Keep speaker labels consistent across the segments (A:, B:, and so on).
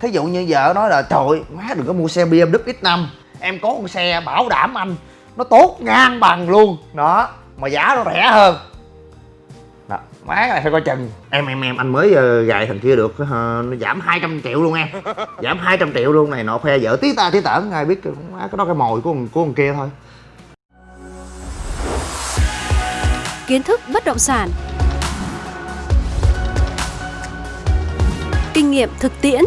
A: thí dụ như vợ nói là trời má đừng có mua xe BMW X5 em có con xe bảo đảm anh nó tốt ngang bằng luôn. Đó mà giá nó rẻ hơn. Đó má cái này phải coi chừng. Em em em anh mới uh, gài thằng kia được uh, nó giảm 200 triệu luôn em. Giảm 200 triệu luôn này nọ khoe vợ tí ta tí tởn ai biết má cái đó cái mồi của con, của con kia thôi.
B: Kiến thức bất động sản. Kinh nghiệm thực tiễn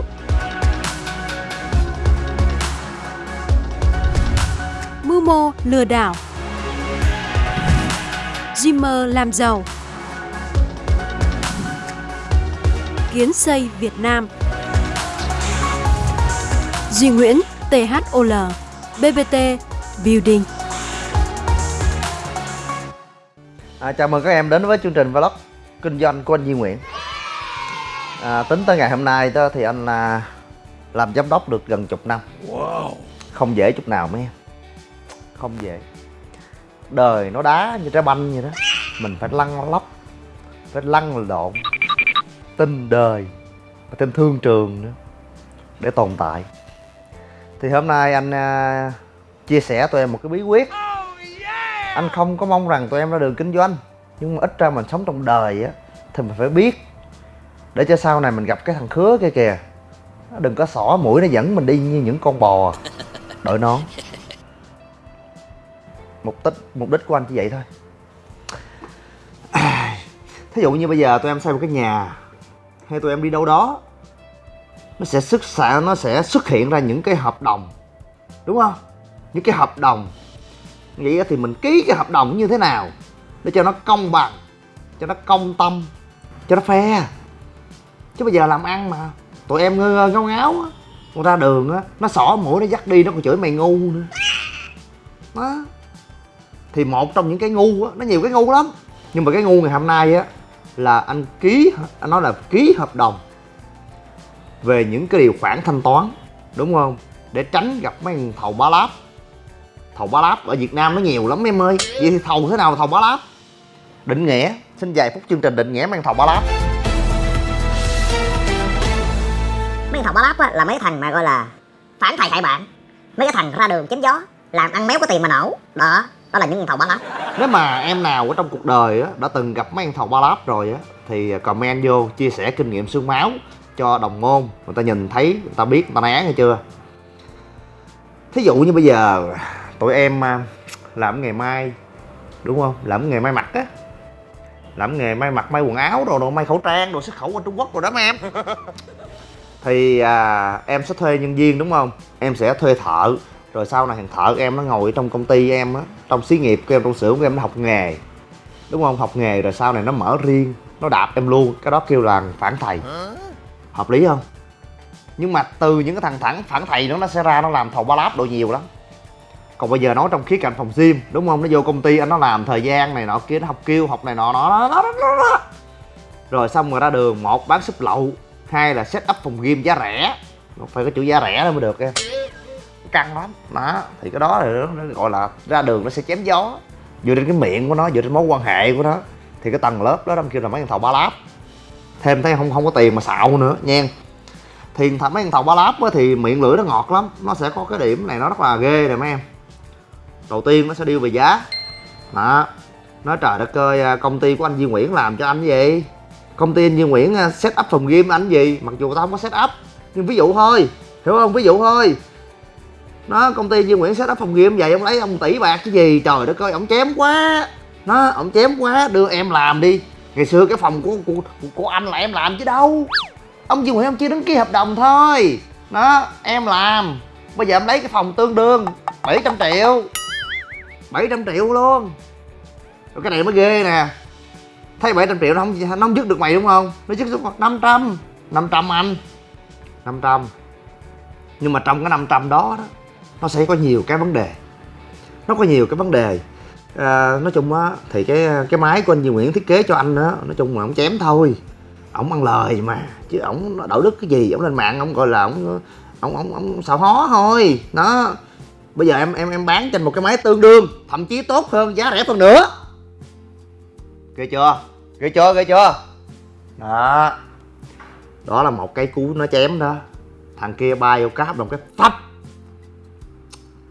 B: mô lừa đảo. Dreamer làm giàu. Kiến xây Việt Nam. Duy Nguyễn THOL BBT Building.
A: À, chào mừng các em đến với chương trình vlog kinh doanh của anh Duy Nguyễn. À, Tính tới ngày hôm nay đó thì anh à, làm giám đốc được gần chục năm. Wow. Không dễ chút nào mấy em không dễ Đời nó đá như trái banh vậy đó. Mình phải lăn lóc Phải lăn lộn. Tin đời Và tin thương trường nữa Để tồn tại. Thì hôm nay anh uh, chia sẻ tụi em một cái bí quyết. Anh không có mong rằng tụi em ra đường kinh doanh nhưng mà ít ra mình sống trong đời á thì mình phải biết. Để cho sau này mình gặp cái thằng khứa kia kìa đừng có xỏ mũi nó dẫn mình đi như những con bò. Đội nón mục đích mục đích của anh chỉ vậy thôi. Thí dụ như bây giờ tụi em xây một cái nhà, hay tụi em đi đâu đó, nó sẽ xuất xạ, nó sẽ xuất hiện ra những cái hợp đồng, đúng không? Những cái hợp đồng. Vậy thì mình ký cái hợp đồng như thế nào để cho nó công bằng, cho nó công tâm, cho nó fair. Chứ bây giờ làm ăn mà, tụi em ngơ ngáo ngáo á con ra đường á, nó xỏ mũi, nó dắt đi, nó còn chửi mày ngu nữa. Đó thì một trong những cái ngu á nó nhiều cái ngu lắm. Nhưng mà cái ngu ngày hôm nay á là anh ký anh nói là ký hợp đồng về những cái điều khoản thanh toán đúng không? Để tránh gặp mấy thằng thầu ba láp. Thầu ba láp ở việt nam nó nhiều lắm em ơi. Vậy thì thầu thế nào là thầu ba láp? Định nghĩa xin vài phút chương trình định nghĩa mang thầu ba láp.
C: Mấy thằng bá láp á, là mấy thằng mà gọi là phản thầy hại bạn. Mấy cái thằng ra đường chém gió làm ăn méo có tiền mà nổ. Đó đó là những thằng bá láp
A: nếu mà em nào ở trong cuộc đời á đã từng gặp mấy thằng thầu bá láp rồi á thì comment vô chia sẻ kinh nghiệm xương máu cho đồng môn. Người ta nhìn thấy người ta biết người ta né hay chưa? Thí dụ như bây giờ tụi em à, làm nghề may đúng không? Làm nghề may mặc á. Làm nghề may mặc may quần áo rồi, rồi may khẩu trang rồi xuất khẩu qua trung quốc rồi đó mấy em. Thì à, em sẽ thuê nhân viên đúng không? Em sẽ thuê thợ rồi sau này thằng thợ em nó ngồi trong công ty em á, trong xí nghiệp của em, trong xưởng của em, nó học nghề. Đúng không? Học nghề rồi sau này nó mở riêng, nó đạp em luôn. Cái đó kêu là phản thầy. Hợp lý không? Nhưng mà từ những cái thằng thẳng phản thầy nó nó sẽ ra nó làm thầu ba láp độ nhiều lắm. Còn bây giờ nói trong khía cạnh phòng gym, đúng không? Nó vô công ty anh nó làm thời gian này nọ kia, nó học kêu, học này nọ nó rồi xong rồi ra đường, một bán súp lậu, hai là set up phòng gym giá rẻ. Phải có chữ giá rẻ mới được em căng lắm. Đó. Thì cái đó là nó gọi là ra đường nó sẽ chém gió. Dựa trên cái miệng của nó, dựa trên mối quan hệ của nó. Thì cái tầng lớp đó đâm kêu là mấy thằng thầu ba láp. Thêm thấy không không có tiền mà xạo nữa, nha. Thì thằng, mấy thằng thầu ba láp thì miệng lưỡi nó ngọt lắm. Nó sẽ có cái điểm này, nó rất là ghê nè, mấy em. Đầu tiên nó sẽ điêu về giá. Đó. Nói trời đất ơi à, công ty của anh Duy Nguyễn làm cho anh gì? Công ty anh Duy Nguyễn à, set up phòng game anh gì? Mặc dù tao không có set up, nhưng ví dụ thôi. Hiểu không? Ví dụ thôi nó công ty Duy Nguyễn set up phòng game vậy ông lấy ông tỷ bạc cái gì? Trời đất ơi ông chém quá. Nó ông chém quá đưa em làm đi. Ngày xưa cái phòng của của, của anh là em làm chứ đâu. Ông Duy Nguyễn ông chỉ đứng ký hợp đồng thôi. Đó em làm. Bây giờ em lấy cái phòng tương đương 700 triệu. 700 triệu luôn. Rồi cái này mới ghê nè. Thấy 700 triệu nó không nó không dứt được mày đúng không? Nó dứt xuống 500 500 anh. 500 nhưng mà trong cái 500 đó đó nó sẽ có nhiều cái vấn đề. Nó có nhiều cái vấn đề. À, nói chung á thì cái cái máy của anh Duy Nguyễn thiết kế cho anh á, nói chung là ông chém thôi. Ổng ăn lời mà chứ ổng đạo đức cái gì ổng lên mạng ổng gọi là ổng ổng ổng ổng xạo hó thôi. Nó bây giờ em em em bán trên một cái máy tương đương thậm chí tốt hơn giá rẻ hơn nữa. Ghê chưa? Ghê chưa? Ghê chưa? Đó. Đó là một cái cú nó chém đó. Thằng kia bay vô cáp đồng cái phách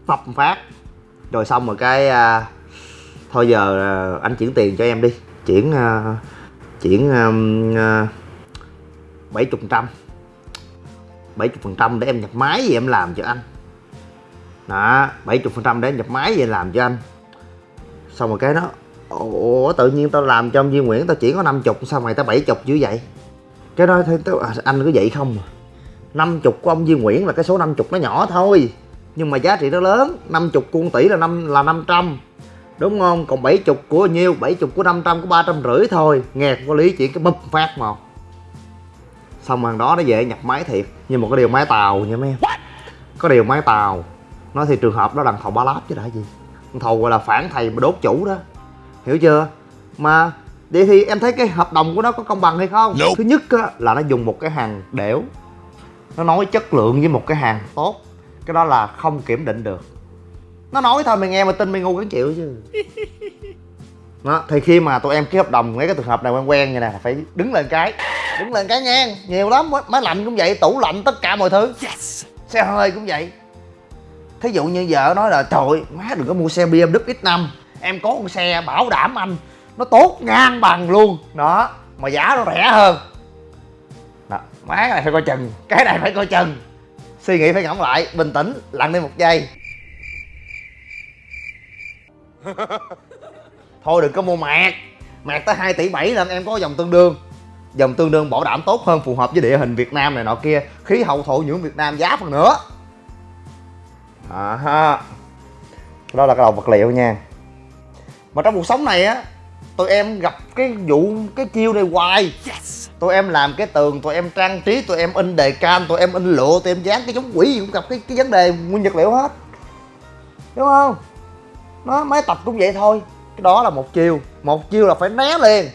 A: phập phát. Rồi xong rồi cái à, thôi giờ à, anh chuyển tiền cho em đi. Chuyển à, chuyển à, à, bảy chục phần trăm. bảy chục phần trăm để em nhập máy gì em làm cho anh. Đó bảy chục phần trăm để em nhập máy gì làm cho anh. Xong rồi cái đó ủa tự nhiên tao làm cho ông Duy Nguyễn tao chỉ có 50 sao mày tao 70 dữ vậy? Cái đó thì tao, à, anh cứ vậy không? Năm 50 của ông Duy Nguyễn là cái số 50 nó nhỏ thôi nhưng mà giá trị nó lớn 50 của 1 tỷ là năm là 500 đúng không? Còn 70 của nhiêu? 70 của 500 có 350 thôi. Nghe có lý chuyện cái bụp phát một xong rồi đó nó về nhập máy thiệt. Nhưng một cái điều máy tàu nha mấy em. Có điều máy tàu. Nó thì trường hợp đó đằng thầu ba láp chứ đã gì. Thầu gọi là phản thầy mà đốt chủ đó. Hiểu chưa? Mà vậy thì em thấy cái hợp đồng của nó có công bằng hay không? Thứ nhất á, là nó dùng một cái hàng đẻo. Nó nói chất lượng với một cái hàng tốt cái đó là không kiểm định được. Nó nói thôi mày nghe mà tin mày ngu cái chịu chứ. Đó thì khi mà tụi em ký hợp đồng mấy cái trường hợp này quen quen như là phải đứng lên cái đứng lên cái ngang. Nhiều lắm máy lạnh cũng vậy tủ lạnh tất cả mọi thứ.
D: Yes!
A: xe hơi cũng vậy. Thí dụ như vợ nói là trời má đừng có mua xe BMW X5 em có con xe bảo đảm anh nó tốt ngang bằng luôn. Đó mà giá nó rẻ hơn. Đó má cái này phải coi chừng cái này phải coi chừng suy nghĩ phải ngẫm lại bình tĩnh lặng đi một giây. Thôi đừng có mua mạc. Mạc tới 2 tỷ 7 lần em có dòng tương đương. Dòng tương đương bảo đảm tốt hơn phù hợp với địa hình Việt Nam này nọ kia. Khí hậu thổ nhưỡng Việt Nam giá phần nữa à ha đó là cái đầu vật liệu nha. Mà trong cuộc sống này á tụi em gặp cái vụ cái chiêu này hoài.
D: Yes!
A: Tụi em làm cái tường, tụi em trang trí, tụi em in đề can, tụi em in lụa, tụi em dán cái giống quỷ gì cũng gặp cái cái vấn đề nguyên vật liệu hết. Đúng không? Nó máy tập cũng vậy thôi. Cái đó là một chiêu một chiêu là phải né liền.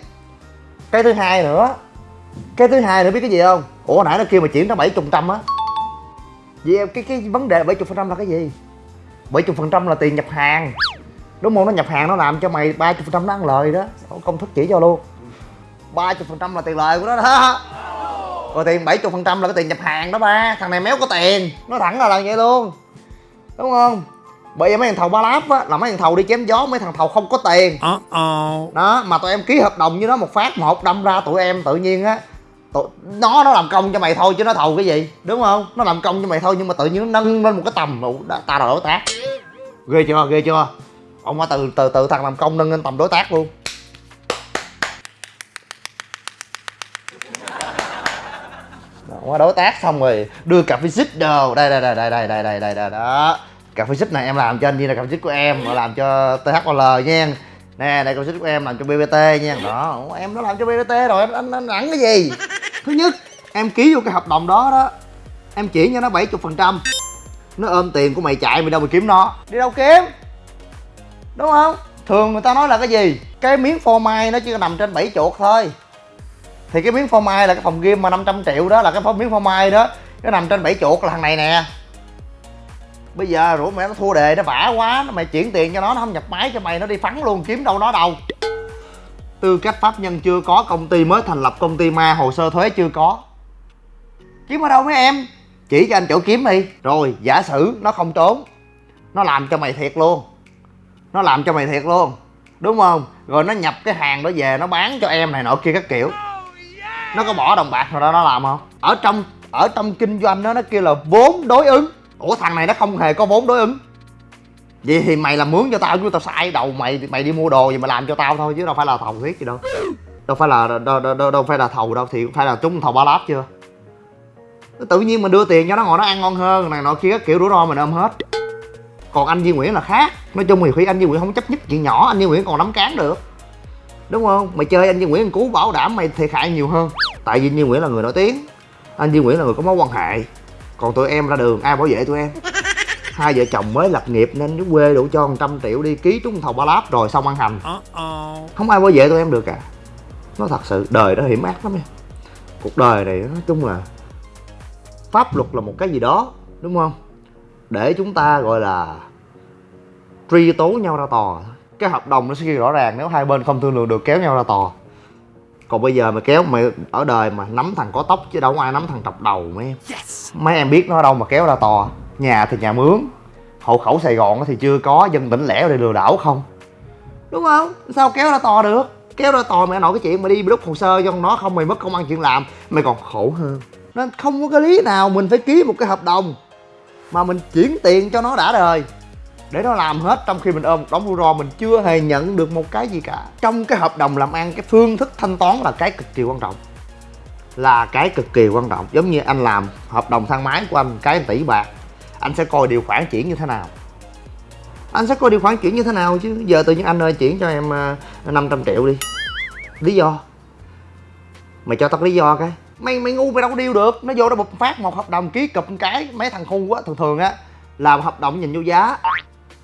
A: Cái thứ hai nữa. Cái thứ hai nữa biết cái gì không? Ủa, nãy nó kêu mà chuyển ra bảy phần trăm á. Vậy em cái cái vấn đề bảy phần trăm là cái gì? Bảy phần trăm là tiền nhập hàng. Đúng không? Nó nhập hàng nó làm cho mày ba phần trăm nó ăn lời đó. Công thức chỉ cho luôn ba phần trăm là tiền lời của nó đó. Còn tiền bảy phần trăm là cái tiền nhập hàng đó ba. Thằng này méo có tiền. Nó thẳng là là vậy luôn. Đúng không? Bởi vì mấy thằng thầu ba láp á là mấy thằng thầu đi chém gió mấy thằng thầu không có tiền.
D: Uh-oh.
A: đó mà tụi em ký hợp đồng với nó một phát một đâm ra tụi em tự nhiên á tụi, nó nó làm công cho mày thôi chứ nó thầu cái gì? Đúng không? Nó làm công cho mày thôi nhưng mà tự nhiên nó nâng lên một cái tầm đã- ta là đối tác. Ghê chưa? Ghê chưa? Ông qua từ từ từ thằng làm công nâng lên tầm đối tác luôn qua đối tác xong rồi đưa cà phê xích đồ. Đây đây đây đây đây đây đây đây đây đó. Cà phê xích này em làm cho anh đi là cà phê xích của em mà làm cho THOL nha. Nè đây cà phê xích của em làm cho BBT nha. Đó. Em nó làm cho BBT rồi anh anh, anh nặng cái gì? Thứ nhất em ký vô cái hợp đồng đó đó. Em chỉ cho nó 70 phần trăm. Nó ôm tiền của mày chạy mày đâu mà kiếm nó. Đi đâu kiếm? Đúng không? Thường người ta nói là cái gì? Cái miếng phô mai nó chỉ nằm trên bảy chuột thôi thì cái miếng phô mai là cái phòng game mà 500 triệu đó, là cái miếng phô mai đó. Nó nằm trên bảy chuột là thằng này nè. Bây giờ rủ mẹ nó thua đề, nó bả quá, nó mày chuyển tiền cho nó nó không nhập máy cho mày, nó đi phắn luôn, kiếm đâu nó đâu. Tư cách pháp nhân chưa có, công ty mới thành lập công ty ma, hồ sơ thuế chưa có. Kiếm ở đâu mấy em? Chỉ cho anh chỗ kiếm đi. Rồi, giả sử nó không trốn, nó làm cho mày thiệt luôn. Nó làm cho mày thiệt luôn, đúng không? Rồi nó nhập cái hàng đó về, nó bán cho em này nọ kia các kiểu nó có bỏ đồng bạc rồi đó nó làm không? Ở trong ở trong kinh doanh đó nó kêu là vốn đối ứng. Ủa thằng này nó không hề có vốn đối ứng. Vậy thì mày làm mướn cho tao chứ tao sai đầu mày mày đi mua đồ gì mà làm cho tao thôi chứ đâu phải là thầu thiết gì đâu. Đâu phải là đâu, đâu, đâu, đâu phải là thầu đâu thì phải là chúng thầu ba láp chưa? Tự nhiên mình đưa tiền cho nó ngồi nó ăn ngon hơn này nọ kia các kiểu rủi ro mình ôm hết. Còn anh Duy Nguyễn là khác. Nói chung thì khi anh Duy Nguyễn không chấp nhất chuyện nhỏ anh Duy Nguyễn còn nắm cán được đúng không? Mày chơi anh Duy Nguyễn cứu bảo đảm mày thiệt hại nhiều hơn. Tại vì Duy Nguyễn là người nổi tiếng. Anh Duy Nguyễn là người có mối quan hệ. Còn tụi em ra đường ai bảo vệ tụi em? Hai vợ chồng mới lập nghiệp nên cái quê đủ cho 100 triệu đi ký trúng thầu ba láp rồi xong ăn hành. Không ai bảo vệ tụi em được cả. Nó thật sự đời nó hiểm ác lắm em cuộc đời này nói chung là pháp luật là một cái gì đó đúng không? Để chúng ta gọi là truy tố nhau ra tòa cái hợp đồng nó sẽ ghi rõ ràng nếu hai bên không thương lượng được kéo nhau ra tòa. Còn bây giờ mày kéo mày ở đời mà nắm thằng có tóc chứ đâu có ai nắm thằng trọc đầu mấy. Em mấy em biết nó đâu mà kéo ra tò nhà thì nhà mướn. Hộ khẩu sài gòn thì chưa có dân tỉnh lẻ để lừa đảo không? Đúng không? Sao kéo ra tò được? Kéo ra tò mày nói cái chuyện mà đi đúc hồ sơ cho nó không mày mất công ăn chuyện làm mày còn khổ hơn. Nên không có cái lý nào mình phải ký một cái hợp đồng mà mình chuyển tiền cho nó đã đời để nó làm hết trong khi mình ôm đóng rủi ro mình chưa hề nhận được một cái gì cả. Trong cái hợp đồng làm ăn, cái phương thức thanh toán là cái cực kỳ quan trọng. Là cái cực kỳ quan trọng. Giống như anh làm hợp đồng thang máy của anh, cái tỷ bạc, anh sẽ coi điều khoản chuyển như thế nào. Anh sẽ coi điều khoản chuyển như thế nào chứ? Giờ tự nhiên anh ơi, chuyển cho em à, 500 triệu đi. Lý do? Mày cho tao lý do cái. Mày mày ngu mày đâu có điêu được. Nó vô đó bục phát một hợp đồng ký cụp cái. Mấy thằng ngu quá, thường thường á, làm hợp đồng nhìn vô giá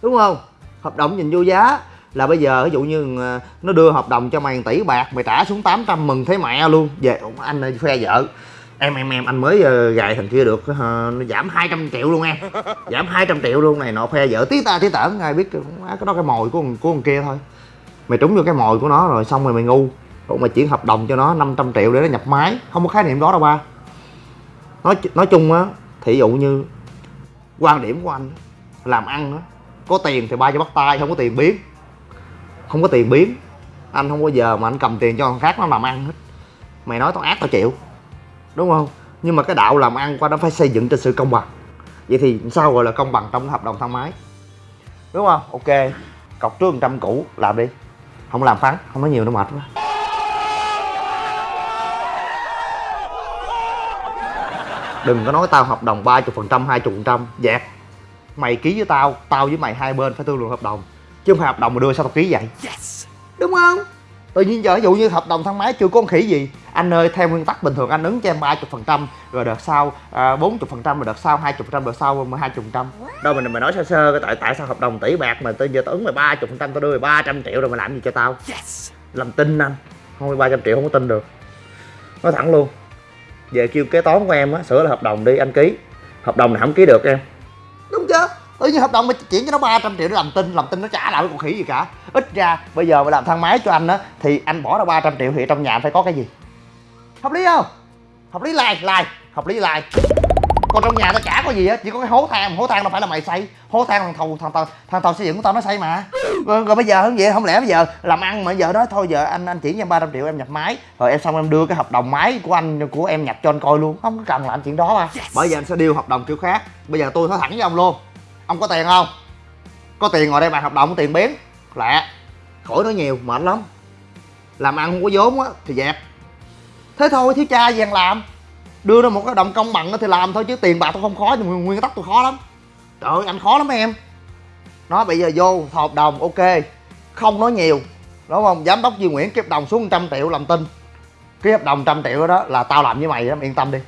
A: đúng không? Hợp đồng nhìn vô giá. Là bây giờ ví dụ như ờ, nó đưa hợp đồng cho mày 1 tỷ bạc mày trả xuống 800 mừng thấy mẹ luôn. Về anh ơi phe vợ. Em em em anh mới ờ, gài thằng kia được ờ, nó giảm 200 triệu luôn em. Giảm 200 triệu luôn này nọ phe vợ. Tí ta tí tởn ai biết má, cái đó cái mồi của con- của con kia thôi. Mày trúng vô cái mồi của nó rồi xong rồi mày ngu. Còn mày chuyển hợp đồng cho nó 500 triệu để nó nhập máy. Không có khái niệm đó đâu ba. Nói nói chung á thí dụ như quan điểm của anh làm ăn á có tiền thì ba cho bắt tay, không có tiền biến không có tiền biến anh không bao giờ mà anh cầm tiền cho thằng khác nó làm ăn hết. Mày nói tao ác tao chịu. Đúng không? Nhưng mà cái đạo làm ăn qua nó phải xây dựng trên sự công bằng. Vậy thì sao gọi là công bằng trong cái hợp đồng thang máy? Đúng không? Ok. Cọc trước trăm cũ làm đi. Không làm phán, không nói nhiều nó mệt quá. Đừng có nói tao hợp đồng 30 phần trăm 20 phần trăm, dẹp mày ký với tao tao với mày hai bên phải thương lượng hợp đồng. Chứ không phải hợp đồng mà đưa sao tao ký vậy? Đúng không? Tự nhiên giờ ví dụ như hợp đồng thang máy chưa có con khỉ gì. Anh ơi theo nguyên tắc bình thường anh ứng cho em 30 phần trăm rồi đợt sau à, 40 phần trăm rồi đợt sau 20 phần trăm đợt sau 20 phần trăm. Đâu mình mày nói sơ sơ cái tại tại sao hợp đồng tỷ bạc mà tôi giờ tao ứng mày 30 phần trăm tao đưa mày 300 triệu rồi mày làm gì cho tao? Làm tin anh. Không phải 300 triệu không có tin được. Nói thẳng luôn. Về kêu kế toán của em á sửa là hợp đồng đi anh ký. Hợp đồng này không ký được em đúng chưa tự nhiên hợp đồng mà chuyển cho nó 300 triệu để làm tin làm tin nó trả lại với con khỉ gì cả. Ít ra, bây giờ mà làm thang máy cho anh á, thì anh bỏ ra 300 triệu thì trong nhà anh phải có cái gì? Hợp lý không? Hợp lý like like, hợp lý like còn trong nhà tao chả có gì á chỉ có cái hố than mà hố than đâu phải là mày xây. Hố than thằng thầu thằng tàu thằng tàu xây dựng của tao nó xây mà. Rồi, rồi bây giờ không vậy? Không lẽ bây giờ làm ăn mà giờ đó thôi giờ anh anh chuyển cho em 300 triệu em nhập máy. Rồi em xong em đưa cái hợp đồng máy của anh của em nhập cho anh coi luôn. Không có cần làm chuyện đó à bởi giờ anh sẽ điêu hợp đồng kiểu khác. Bây giờ tôi nói thẳng với ông luôn. Ông có tiền không? Có tiền ngồi đây bàn hợp đồng có tiền biến lẹ. Khỏi nói nhiều mệt lắm. Làm ăn không có vốn á thì dẹp. Thế thôi thiếu cha gì ăn làm đưa ra một cái động công bằng thì làm thôi chứ tiền bạc tôi không khó, nhưng nguyên tắc tôi khó lắm. Trời ơi, anh khó lắm em. Nó bây giờ vô hợp đồng, ok. Không nói nhiều. Đúng không? Giám đốc Duy Nguyễn ký hợp đồng xuống 100 triệu làm tin. Ký hợp đồng trăm triệu đó là tao làm với mày đó yên tâm đi.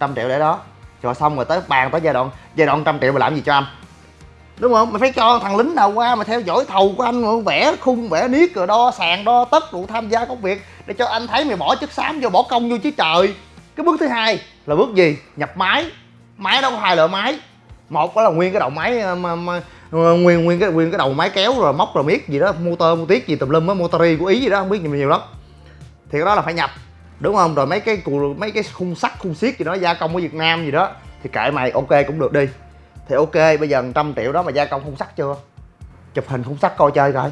A: Trăm triệu để đó. Rồi xong rồi tới bàn, tới giai đoạn giai đoạn trăm triệu mà làm gì cho anh? Đúng không? Mày phải cho thằng lính nào qua mà theo dõi thầu của anh, mà vẽ khung, vẽ niết, rồi đo sàn, đo tất đủ tham gia công việc, để cho anh thấy mày bỏ chất xám, vô bỏ công vô chứ trời cái bước thứ hai là bước gì? Nhập máy. Máy đó có hai loại máy. Một đó là nguyên cái đầu máy ờ, mà, mà, ờ, nguyên nguyên cái nguyên cái đầu máy kéo rồi móc rồi miết gì đó motor mô tiết gì tùm lum á motori của ý gì đó không biết nhiều, nhiều lắm. Thì cái đó là phải nhập đúng không? Rồi mấy cái cù mấy cái khung sắt khung xiết gì đó gia công ở việt nam gì đó thì kệ mày ok cũng được đi. Thì ok bây giờ 100 triệu đó mà gia công khung sắt chưa? Chụp hình khung sắt coi chơi coi.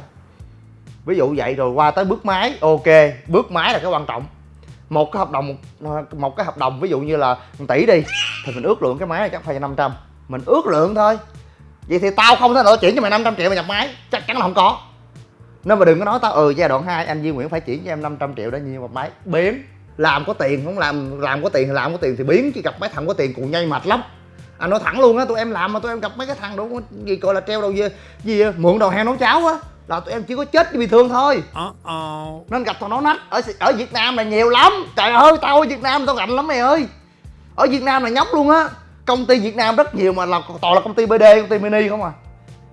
A: Ví dụ vậy rồi qua tới bước máy ok. Bước máy là cái quan trọng một cái hợp đồng một, một cái hợp đồng ví dụ như là 1 tỷ đi thì mình ước lượng cái máy này chắc phải 500 mình ước lượng thôi. Vậy thì tao không thể nào chuyển cho mày 500 triệu mà nhập máy chắc chắn là không có. Nên mà đừng có nói tao ừ giai đoạn 2 anh Duy Nguyễn phải chuyển cho em 500 triệu để nhiều một máy. Biến làm có tiền không làm làm có tiền thì làm có tiền thì biến chứ gặp mấy thằng có tiền cũng nhây mệt lắm. Anh nói thẳng luôn á tụi em làm mà tụi em gặp mấy cái thằng đó gì gọi là treo đầu gì, gì mượn đầu heo nấu cháo á là tụi em chỉ có chết bị thương thôi. Nên gặp thằng nó nách. Ở ở Việt Nam là nhiều lắm. Trời ơi tao ở Việt Nam tao rành lắm mày ơi. Ở Việt Nam là nhóc luôn á. Công ty Việt Nam rất nhiều mà là toàn là công ty BD công ty mini không à.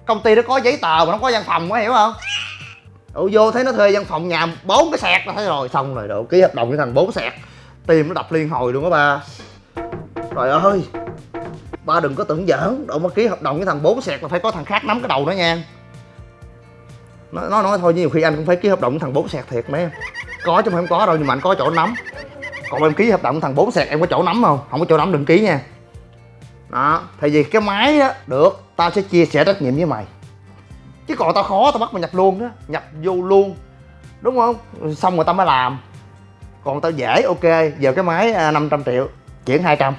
A: Công ty nó có giấy tờ mà nó có văn phòng có hiểu không? Ủa vô thấy nó thuê văn phòng nhà bốn cái sẹt là thấy rồi xong rồi độ ký hợp đồng với thằng bốn sẹt. Tim nó đập liên hồi luôn á ba. Trời ơi. Ba đừng có tưởng giỡn. Độ mà ký hợp đồng với thằng bốn sẹt là phải có thằng khác nắm cái đầu nó nha nó nói, nói thôi nhiều khi anh cũng phải ký hợp đồng với thằng bốn sẹt thiệt mấy em có chứ không có đâu nhưng mà anh có chỗ nắm. Còn em ký hợp đồng thằng bốn sẹt em có chỗ nắm không? Không có chỗ nắm đừng ký nha. Đó tại vì cái máy á được tao sẽ chia sẻ trách nhiệm với mày. Chứ còn tao khó tao bắt mày nhập luôn á nhập vô luôn. Đúng không? Xong rồi tao mới làm. Còn tao dễ ok. Giờ cái máy à, 500 triệu chuyển 200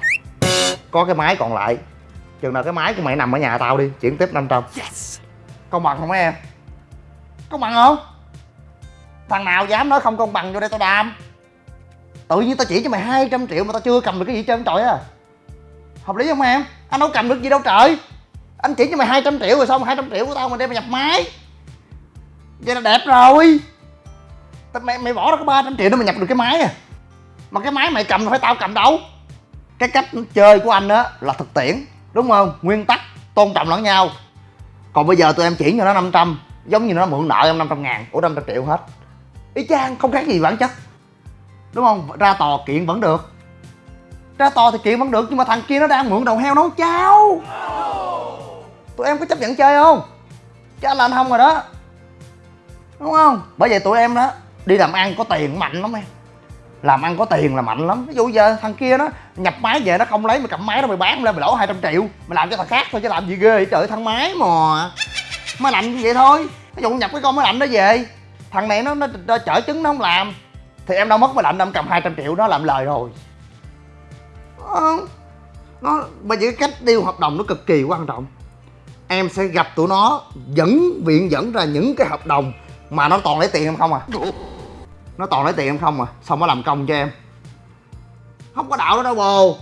A: có cái máy còn lại. Chừng nào cái máy của mày nằm ở nhà tao đi chuyển tiếp 500 yes. công bằng không mấy em công bằng không? Thằng nào dám nói không công bằng vô đây tao đam tự nhiên tao chỉ cho mày 200 triệu mà tao chưa cầm được cái gì hết trơn trời à hợp lý không em? Anh đâu cầm được gì đâu trời. Anh chỉ cho mày 200 triệu rồi xong 200 triệu của tao mà đem mày nhập máy vậy là đẹp rồi. Tao mày, mày bỏ ra có 300 triệu để mày nhập được cái máy à. Mà cái máy mày cầm phải tao cầm đâu. Cái cách chơi của anh á là thực tiễn đúng không? Nguyên tắc tôn trọng lẫn nhau. Còn bây giờ tụi em chuyển cho nó 500 giống như nó mượn nợ em 500 ngàn, ủa 500 triệu hết. Ý chang không khác gì bản chất. Đúng không? Ra tòa kiện vẫn được. Ra tòa thì kiện vẫn được, nhưng mà thằng kia nó đang mượn đầu heo nấu cháo. Tụi em có chấp nhận chơi không? Chắc là anh không rồi đó. Đúng không? Bởi vậy tụi em đó, đi làm ăn có tiền mạnh lắm em. Làm ăn có tiền là mạnh lắm. Ví dụ giờ thằng kia nó nhập máy về nó không lấy, mày cầm máy nó mày bán lên mày lỗ 200 triệu. Mày làm cho thằng khác thôi, chứ làm gì ghê vậy trời, thằng máy mà máy lạnh như vậy thôi. Nó dụ nhập cái con máy lạnh đó về. Thằng này nó, nó, nó chở trứng nó không làm. Thì em đâu mất máy lạnh đâu em cầm 200 triệu nó làm lời rồi. Nó, nó bởi vì cái cách điêu hợp đồng nó cực kỳ quan trọng. Em sẽ gặp tụi nó dẫn viện dẫn ra những cái hợp đồng mà nó toàn lấy tiền em không à? Nó toàn lấy tiền em không à? Xong nó làm công cho em. Không có đạo đó đâu bồ.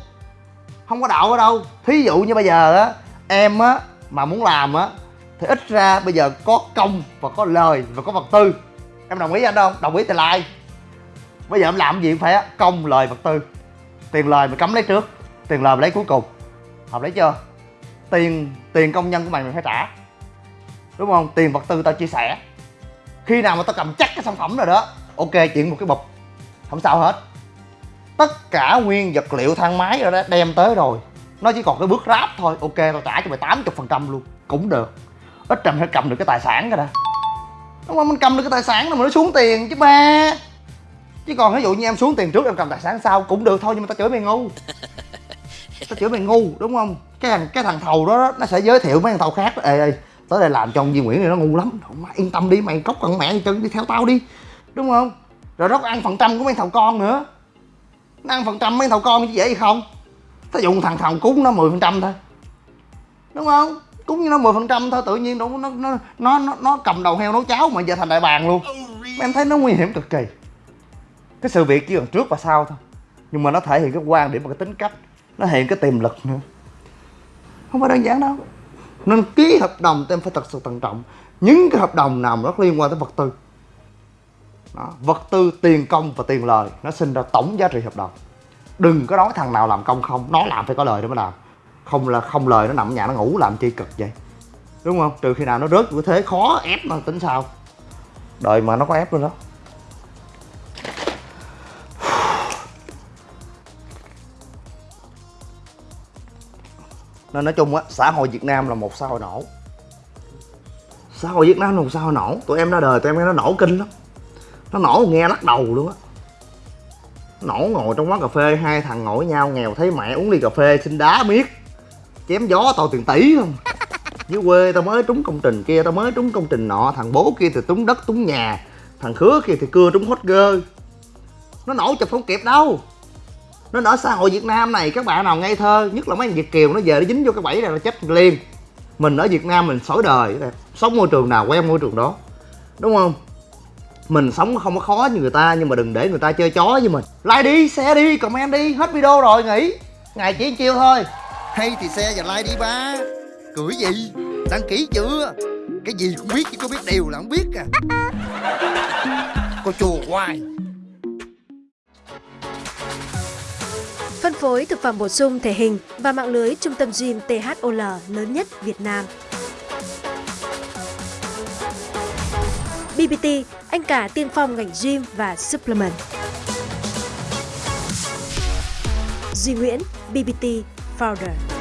A: Không có đạo ở đâu. Thí dụ như bây giờ á em á mà muốn làm á thì ít ra bây giờ có công và có lời và có vật tư. Em đồng ý anh không? Đồng ý thì like. Bây giờ em làm gì cũng phải công, lời, vật tư. Tiền lời mày cấm lấy trước, tiền lời mày lấy cuối cùng. Hợp lý chưa? Tiền tiền công nhân của mày mày phải trả. Đúng không? Tiền vật tư tao chia sẻ. Khi nào mà tao cầm chắc cái sản phẩm rồi đó, ok, chuyển một cái bụp không sao hết. Tất cả nguyên vật liệu thang máy rồi đó, đem tới rồi. Nó chỉ còn cái bước ráp thôi, ok, tao trả cho mày 80 phần trăm luôn. Cũng được ít trầm phải cầm được cái tài sản cái đã đúng không? Mình cầm được cái tài sản là mà nó xuống tiền chứ ba chứ còn ví dụ như em xuống tiền trước em cầm tài sản sau cũng được thôi nhưng mà tao chửi mày ngu. Tao chửi mày ngu đúng không? Cái thằng cái thằng thầu đó nó sẽ giới thiệu mấy thằng thầu khác. Ê ê tới đây làm cho ông Duy Nguyễn này nó ngu lắm. Mày yên tâm đi mày cốc con mẹ chân đi theo tao đi. Đúng không? Rồi nó ăn phần trăm của mấy thằng con nữa. Nó ăn phần trăm mấy thằng con chứ dễ gì không? Thí dụ thằng thằng cúng nó 10 phần trăm thôi. Đúng không cúng như nó 10 phần trăm thôi, tự nhiên nó nó nó nó nó cầm đầu heo nấu cháo mà giờ thành đại bàng luôn. Em thấy nó nguy hiểm cực kỳ. Cái sự việc chỉ còn trước và sau thôi. Nhưng mà nó thể hiện cái quan điểm và cái tính cách, nó hiện cái tiềm lực nữa. Không phải đơn giản đâu. Nên ký hợp đồng em phải thật sự thận trọng. Những cái hợp đồng nào mà nó liên quan tới vật tư, đó. vật tư, tiền công và tiền lời, nó sinh ra tổng giá trị hợp đồng. Đừng có nói thằng nào làm công không nó làm phải có lời để mới làm không là không lời, nó nằm ở nhà, nó ngủ làm chi cực vậy? Đúng không? Trừ khi nào nó rớt cái thế khó ép mà tính sao? Đời mà nó có ép luôn đó. Nên nói chung á, xã hội việt nam là một xã hội nổ. Xã hội việt nam là một xã hội nổ. Tụi em ra đời, tụi em nghe nó nổ kinh lắm. Nó nổ nghe lắc đầu luôn á. Nổ ngồi trong quán cà phê, hai thằng ngồi với nhau, nghèo thấy mẹ uống ly cà phê, xin đá miết chém gió tao tiền tỷ không dưới quê tao mới trúng công trình kia, tao mới trúng công trình nọ, thằng bố kia thì trúng đất, trúng nhà, thằng khứa kia thì cưa trúng hot girl nó nổ chụp không kịp đâu. Nên ở xã hội việt nam này, các bạn nào ngây thơ, nhất là mấy anh việt kiều, nó về nó dính vô cái bẫy này là chết liền. Mình ở việt nam mình sỏi đời, sống môi trường nào quen môi trường đó, đúng không? Mình sống không có khó như người ta, nhưng mà đừng để người ta chơi chó với mình. Like đi, share đi, comment đi, hết video rồi, nghỉ. Ngày chỉ chiêu thôi hay thì xe và like đi ba. Cười gì? Đăng ký chưa? Cái gì cũng biết chứ có biết điều là không biết à. Cô chùa hoài.
B: Phân phối thực phẩm bổ sung thể hình và mạng lưới trung tâm gym THOL lớn nhất Việt Nam. BBT, anh cả tiên phong ngành gym và supplement. Duy Nguyễn, BBT powder.